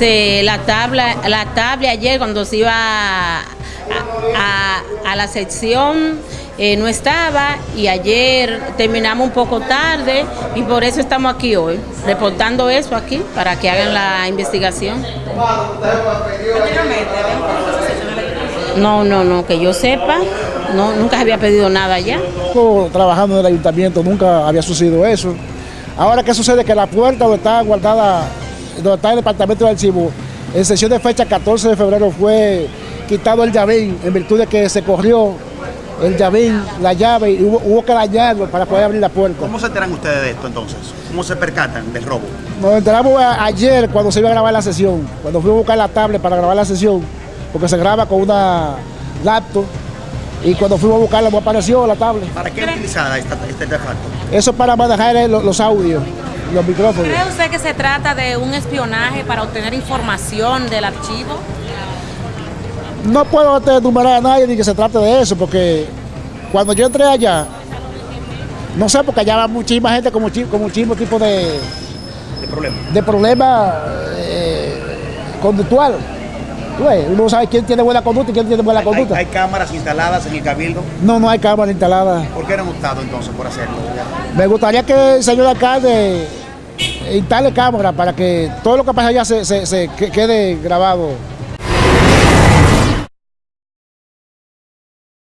la tabla, la tabla ayer cuando se iba a, la sección eh, no estaba y ayer terminamos un poco tarde y por eso estamos aquí hoy, reportando eso aquí para que hagan la investigación. No, no, no, que yo sepa, no, nunca había pedido nada. Yo trabajando en el ayuntamiento nunca había sucedido eso. Ahora, ¿qué sucede? Que la puerta está guardada, donde está el departamento de archivo, en sesión de fecha 14 de febrero fue quitado el llavín en virtud de que se corrió el llavín, la llave, y hubo, hubo que dañarlo para poder abrir la puerta. ¿Cómo se enteran ustedes de esto entonces? ¿Cómo se percatan del robo? Nos enteramos a- ayer cuando se iba a grabar la sesión, cuando fuimos a buscar la tablet para grabar la sesión, porque se graba con una laptop, y cuando fuimos a buscarla no apareció la tablet. ¿Para qué utilizada este artefacto? Eso es para manejar eh, los, los audios, los micrófonos. ¿Cree usted que se trata de un espionaje para obtener información del archivo? No puedo enumerar a nadie ni que se trate de eso, porque cuando yo entré allá, no sé, porque allá va muchísima gente con, muchi- con muchísimo tipo de, ¿De problema? de problema eh, conductual. Ves, Uno no sabe quién tiene buena conducta y quién tiene buena Hay, conducta. hay cámaras instaladas en el cabildo. No, no hay cámara instalada. ¿Por qué no han optado entonces por hacerlo? Me gustaría que el señor alcalde instale cámara para que todo lo que pasa allá se, se- se que- quede grabado